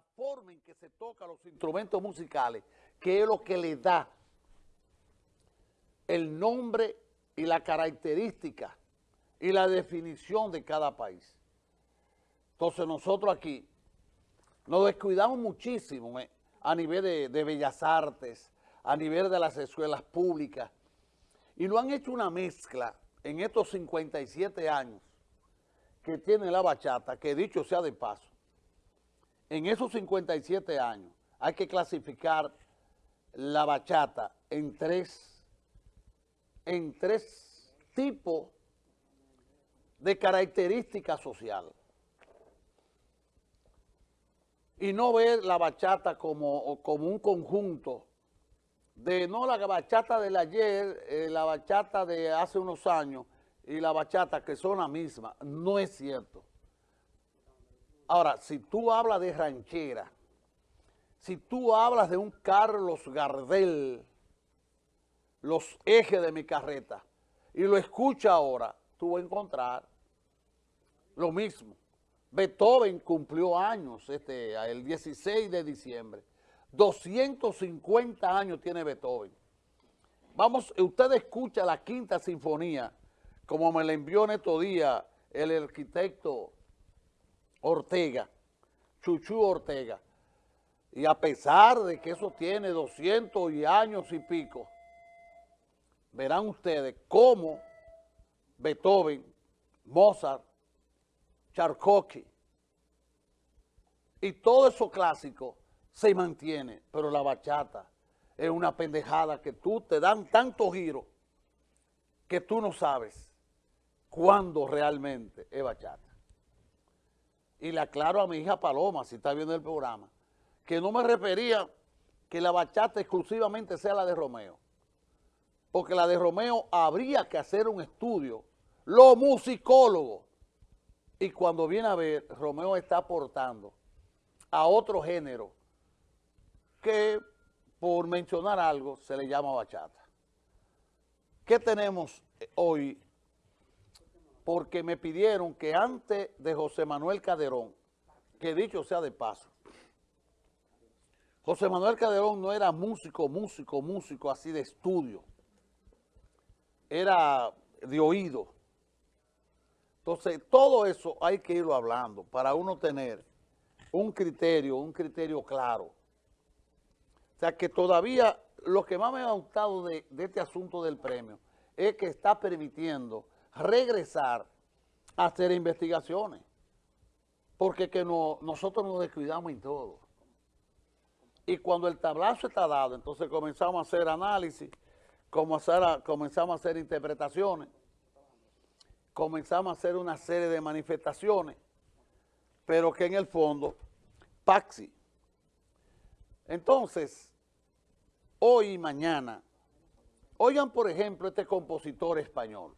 forma en que se tocan los instrumentos musicales, que es lo que le da el nombre y la característica y la definición de cada país. Entonces nosotros aquí nos descuidamos muchísimo eh, a nivel de, de, bellas artes, a nivel de las escuelas públicas, y no han hecho una mezcla en estos 57 años que tiene la bachata, que dicho sea de paso, en esos 57 años hay que clasificar la bachata en tres, en tres tipos de características sociales. Y no ver la bachata como, como un conjunto de, no la bachata del ayer, eh, la bachata de hace unos años y la bachata que son la misma. No es cierto. Ahora, si tú hablas de ranchera, si tú hablas de un Carlos Gardel, los ejes de mi carreta, y lo escucha ahora, tú vas a encontrar lo mismo. Beethoven cumplió años este, el 16 de diciembre. 250 años tiene Beethoven. Vamos, usted escucha la quinta sinfonía, como me la envió en estos días el arquitecto Ortega, Chuchu Ortega. Y a pesar de que eso tiene 200 y años y pico, verán ustedes cómo Beethoven, Mozart, Tchaikovsky y todo eso clásico se mantiene, pero la bachata es una pendejada que tú te dan tanto giro que tú no sabes cuándo realmente es bachata y le aclaro a mi hija Paloma, si está viendo el programa, que no me refería que la bachata exclusivamente sea la de Romeo, porque la de Romeo habría que hacer un estudio, los musicólogos, y cuando viene a ver, Romeo está aportando a otro género que, por mencionar algo, se le llama bachata. ¿Qué tenemos hoy porque me pidieron que antes de José Manuel Caderón, que dicho sea de paso, José Manuel Caderón no era músico, músico, músico así de estudio, era de oído. Entonces, todo eso hay que irlo hablando para uno tener un criterio, un criterio claro. O sea, que todavía lo que más me ha gustado de, de este asunto del premio es que está permitiendo regresar a hacer investigaciones, porque que no, nosotros nos descuidamos en todo. Y cuando el tablazo está dado, entonces comenzamos a hacer análisis, comenzamos a hacer interpretaciones, comenzamos a hacer una serie de manifestaciones, pero que en el fondo, Paxi. Entonces, hoy y mañana, oigan por ejemplo este compositor español,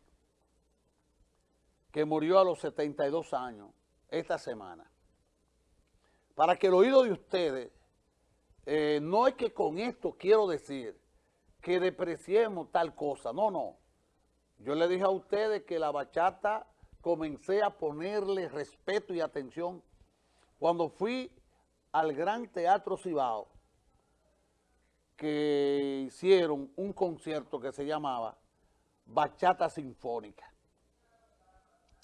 que murió a los 72 años esta semana. Para que el oído de ustedes, eh, no es que con esto quiero decir que depreciemos tal cosa, no, no. Yo le dije a ustedes que la bachata comencé a ponerle respeto y atención cuando fui al Gran Teatro Cibao, que hicieron un concierto que se llamaba Bachata Sinfónica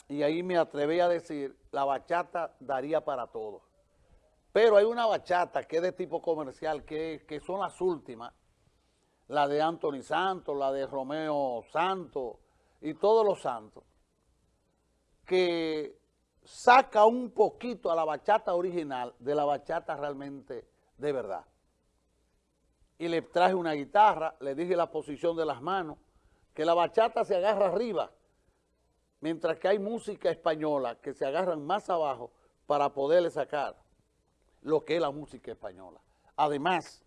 y ahí me atreví a decir, la bachata daría para todo. Pero hay una bachata que es de tipo comercial, que, que son las últimas, la de Anthony Santos, la de Romeo Santos y todos los santos, que saca un poquito a la bachata original de la bachata realmente de verdad. Y le traje una guitarra, le dije la posición de las manos, que la bachata se agarra arriba, mientras que hay música española que se agarran más abajo para poderle sacar lo que es la música española. Además,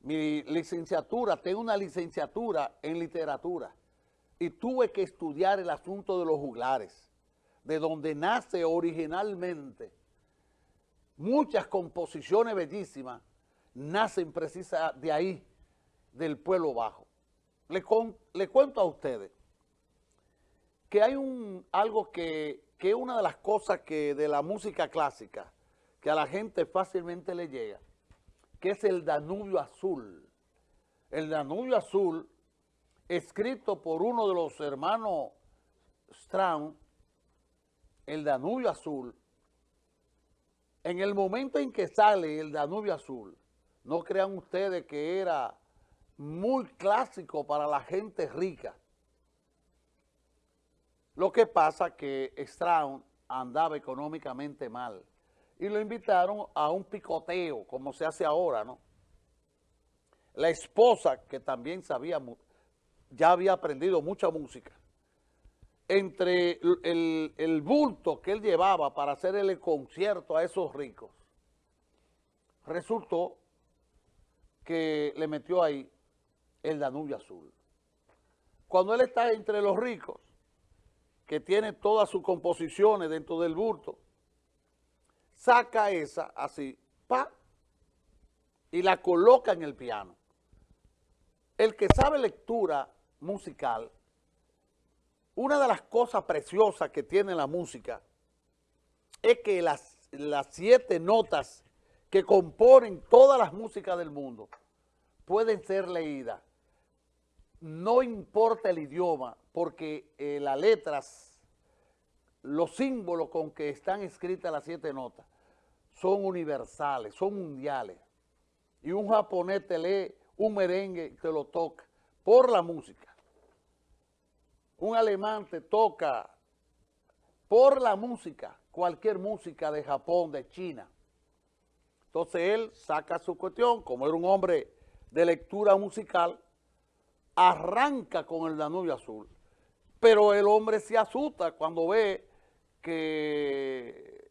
mi licenciatura, tengo una licenciatura en literatura y tuve que estudiar el asunto de los juglares, de donde nace originalmente muchas composiciones bellísimas, nacen precisamente de ahí, del pueblo bajo. Le, le cuento a ustedes, que hay un algo que, que es una de las cosas que de la música clásica que a la gente fácilmente le llega, que es el Danubio Azul. El Danubio Azul, escrito por uno de los hermanos Strauss, el Danubio Azul, en el momento en que sale el Danubio Azul, no crean ustedes que era muy clásico para la gente rica. Lo que pasa que Strauss andaba económicamente mal y lo invitaron a un picoteo, como se hace ahora, ¿no? La esposa, que también sabía, ya había aprendido mucha música, entre el, el, bulto que él llevaba para hacer el concierto a esos ricos, resultó que le metió ahí el Danubio Azul. Cuando él está entre los ricos, que tiene todas sus composiciones dentro del bulto, saca esa así, pa, y la coloca en el piano. El que sabe lectura musical una de las cosas preciosas que tiene la música es que las, las siete notas que componen todas las músicas del mundo pueden ser leídas. No importa el idioma, porque eh, las letras, los símbolos con que están escritas las siete notas, son universales, son mundiales. Y un japonés te lee un merengue y te lo toca por la música un alemán te toca por la música, cualquier música de Japón, de China. Entonces él saca su cuestión, como era un hombre de lectura musical, arranca con el Danubio Azul. Pero el hombre se asusta cuando ve que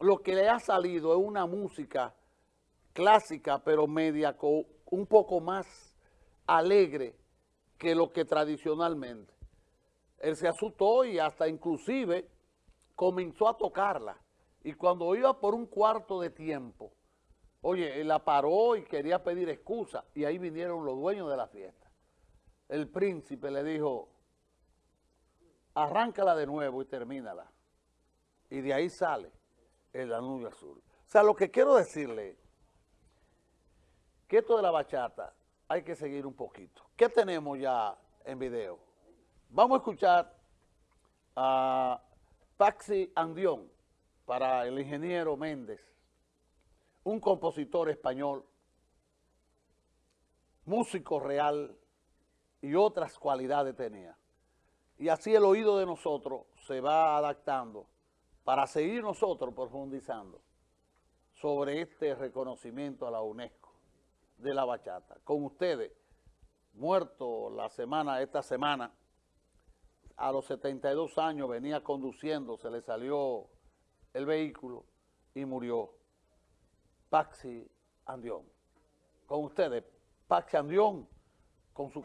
lo que le ha salido es una música clásica, pero media, un poco más alegre que lo que tradicionalmente él se asustó y hasta inclusive comenzó a tocarla. Y cuando iba por un cuarto de tiempo, oye, él la paró y quería pedir excusa. Y ahí vinieron los dueños de la fiesta. El príncipe le dijo, arráncala de nuevo y termínala. Y de ahí sale el Danubio Azul. O sea, lo que quiero decirle que esto de la bachata hay que seguir un poquito. ¿Qué tenemos ya en video? Vamos a escuchar a Paxi Andión para el ingeniero Méndez, un compositor español, músico real y otras cualidades tenía. Y así el oído de nosotros se va adaptando para seguir nosotros profundizando sobre este reconocimiento a la UNESCO de la bachata. Con ustedes, muerto la semana, esta semana, a los 72 años venía conduciendo, se le salió el vehículo y murió. Paxi Andión. Con ustedes, Paxi Andión, con su...